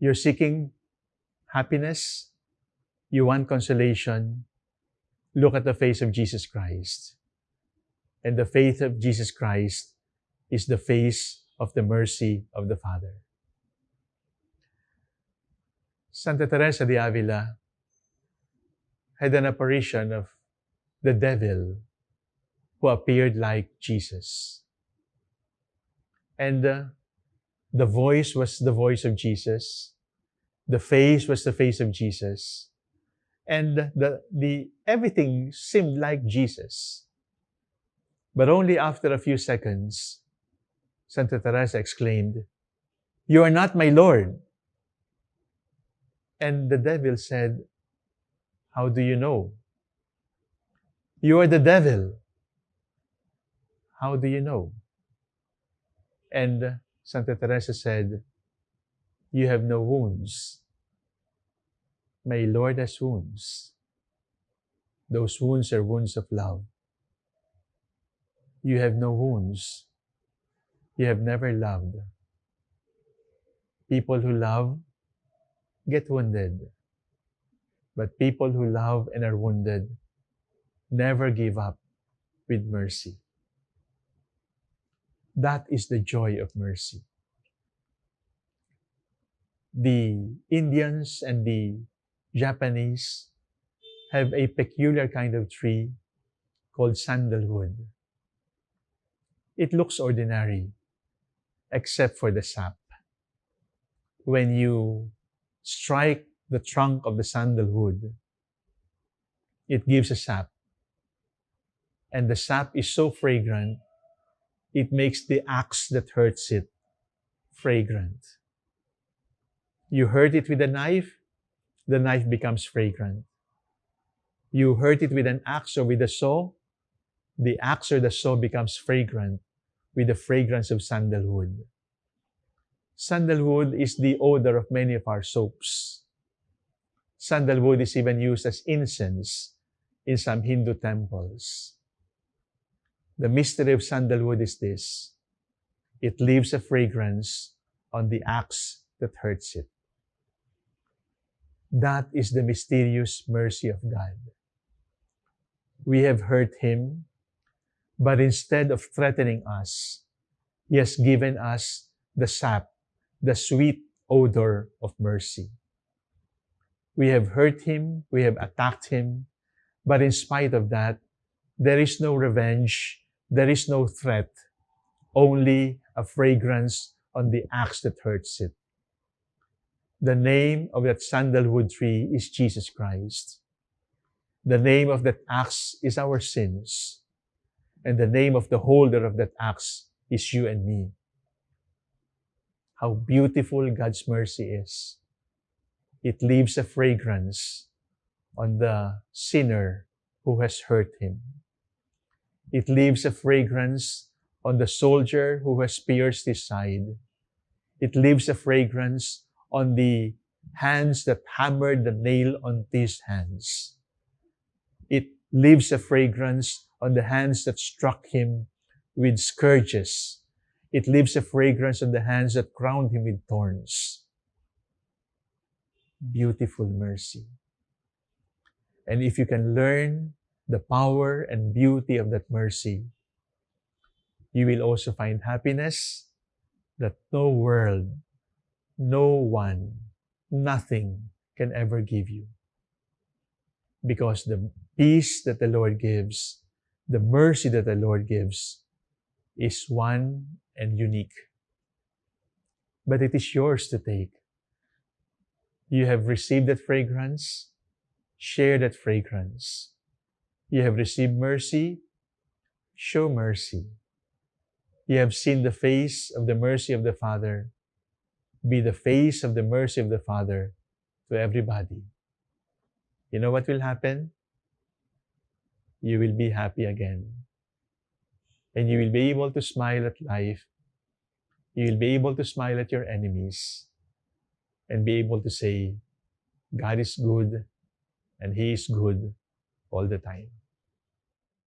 You're seeking happiness, you want consolation, look at the face of Jesus Christ. And the faith of Jesus Christ is the face of the mercy of the Father. Santa Teresa de Avila had an apparition of the devil who appeared like Jesus. And uh, the voice was the voice of Jesus. The face was the face of Jesus. And the, the, everything seemed like Jesus. But only after a few seconds, Santa Teresa exclaimed, You are not my Lord. And the devil said, How do you know? You are the devil. How do you know? And Santa Teresa said, You have no wounds. My Lord has wounds. Those wounds are wounds of love. You have no wounds. You have never loved. People who love get wounded. But people who love and are wounded never give up with mercy. That is the joy of mercy. The Indians and the Japanese have a peculiar kind of tree called sandalwood. It looks ordinary, except for the sap. When you strike the trunk of the sandalwood, it gives a sap. And the sap is so fragrant it makes the axe that hurts it fragrant. You hurt it with a knife, the knife becomes fragrant. You hurt it with an axe or with a saw, the axe or the saw becomes fragrant with the fragrance of sandalwood. Sandalwood is the odor of many of our soaps. Sandalwood is even used as incense in some Hindu temples. The mystery of sandalwood is this. It leaves a fragrance on the axe that hurts it. That is the mysterious mercy of God. We have hurt Him, but instead of threatening us, He has given us the sap, the sweet odor of mercy. We have hurt Him, we have attacked Him, but in spite of that, there is no revenge there is no threat, only a fragrance on the axe that hurts it. The name of that sandalwood tree is Jesus Christ. The name of that axe is our sins. And the name of the holder of that axe is you and me. How beautiful God's mercy is. It leaves a fragrance on the sinner who has hurt him. It leaves a fragrance on the soldier who has pierced his side. It leaves a fragrance on the hands that hammered the nail on his hands. It leaves a fragrance on the hands that struck him with scourges. It leaves a fragrance on the hands that crowned him with thorns. Beautiful mercy. And if you can learn the power and beauty of that mercy, you will also find happiness that no world, no one, nothing can ever give you. Because the peace that the Lord gives, the mercy that the Lord gives, is one and unique. But it is yours to take. You have received that fragrance, share that fragrance. You have received mercy, show mercy. You have seen the face of the mercy of the Father. Be the face of the mercy of the Father to everybody. You know what will happen? You will be happy again. And you will be able to smile at life. You will be able to smile at your enemies and be able to say, God is good and He is good all the time.